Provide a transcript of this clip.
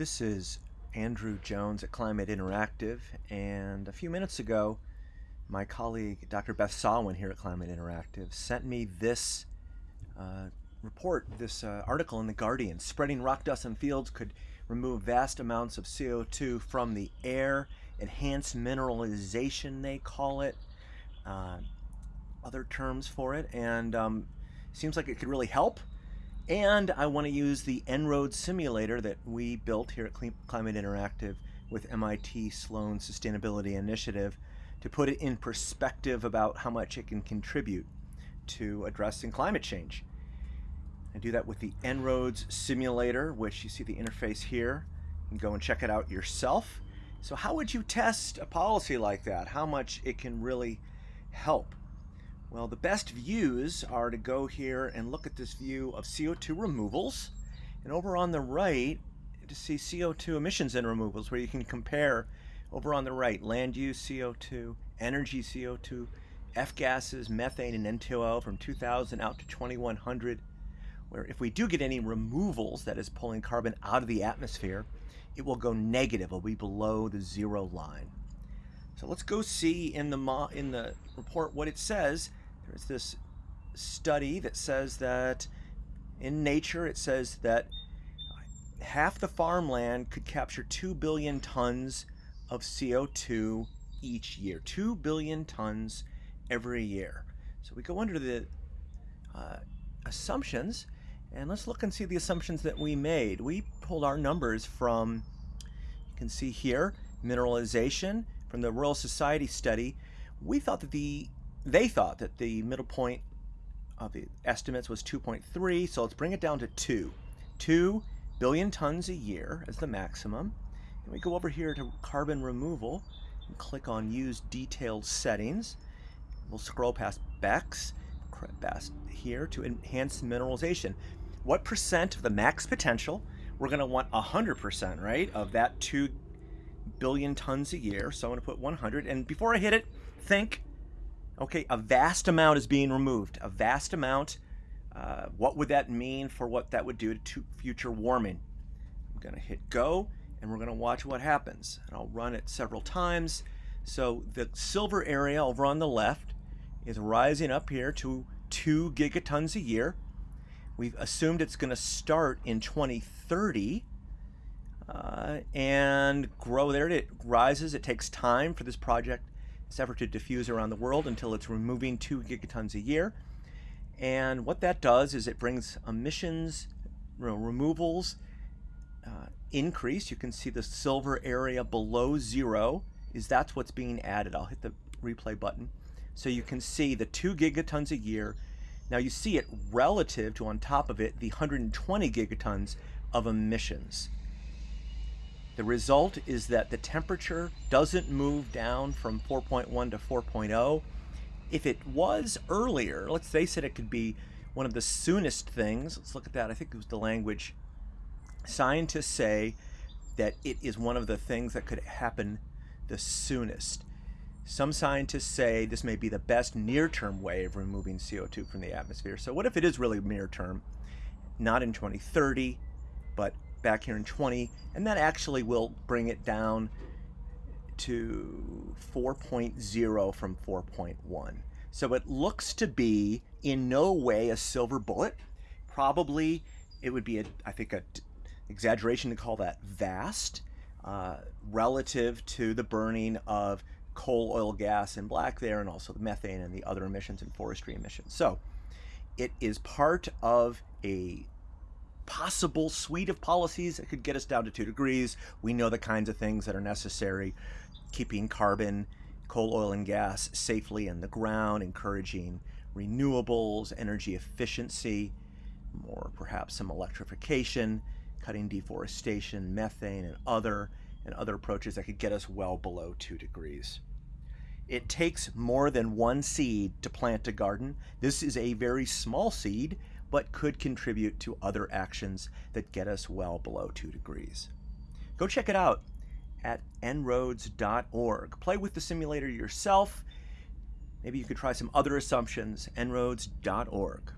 This is Andrew Jones at Climate Interactive, and a few minutes ago, my colleague Dr. Beth Sawin here at Climate Interactive sent me this uh, report, this uh, article in The Guardian. Spreading rock dust in fields could remove vast amounts of CO2 from the air, enhanced mineralization, they call it, uh, other terms for it, and um, seems like it could really help. And I want to use the En-ROADS simulator that we built here at Climate Interactive with MIT Sloan Sustainability Initiative to put it in perspective about how much it can contribute to addressing climate change. I do that with the En-ROADS simulator, which you see the interface here. You can go and check it out yourself. So how would you test a policy like that? How much it can really help? Well, the best views are to go here and look at this view of CO2 removals. And over on the right, to see CO2 emissions and removals, where you can compare over on the right, land use CO2, energy CO2, F-gases, methane, and N2O from 2000 out to 2100, where if we do get any removals, that is pulling carbon out of the atmosphere, it will go negative, it will be below the zero line. So let's go see in the, in the report what it says there's this study that says that in nature it says that half the farmland could capture 2 billion tons of CO2 each year. 2 billion tons every year. So we go under the uh, assumptions and let's look and see the assumptions that we made. We pulled our numbers from, you can see here, mineralization from the Royal Society study. We thought that the they thought that the middle point of the estimates was 2.3, so let's bring it down to 2. 2 billion tons a year as the maximum. And we go over here to carbon removal and click on use detailed settings. We'll scroll past past here to enhance mineralization. What percent of the max potential? We're going to want 100%, right, of that 2 billion tons a year. So I'm going to put 100. And before I hit it, think Okay, a vast amount is being removed. A vast amount. Uh, what would that mean for what that would do to future warming? I'm going to hit go and we're going to watch what happens. And I'll run it several times. So the silver area over on the left is rising up here to 2 gigatons a year. We've assumed it's going to start in 2030 uh, and grow there. It rises. It takes time for this project this effort to diffuse around the world until it's removing two gigatons a year. And what that does is it brings emissions you know, removals uh, increase. You can see the silver area below zero is that's what's being added. I'll hit the replay button. So you can see the two gigatons a year. Now you see it relative to on top of it the 120 gigatons of emissions. The result is that the temperature doesn't move down from 4.1 to 4.0. If it was earlier, let's face it, it could be one of the soonest things. Let's look at that. I think it was the language. Scientists say that it is one of the things that could happen the soonest. Some scientists say this may be the best near-term way of removing CO2 from the atmosphere. So what if it is really near-term? Not in 2030, but back here in 20, and that actually will bring it down to 4.0 from 4.1. So it looks to be in no way a silver bullet. Probably it would be, a, I think, an exaggeration to call that vast uh, relative to the burning of coal, oil, gas, and black there, and also the methane and the other emissions and forestry emissions. So it is part of a possible suite of policies that could get us down to two degrees. We know the kinds of things that are necessary, keeping carbon, coal, oil, and gas safely in the ground, encouraging renewables, energy efficiency, more perhaps some electrification, cutting deforestation, methane, and other and other approaches that could get us well below two degrees. It takes more than one seed to plant a garden. This is a very small seed but could contribute to other actions that get us well below 2 degrees. Go check it out at enroads.org. Play with the simulator yourself. Maybe you could try some other assumptions, enroads.org.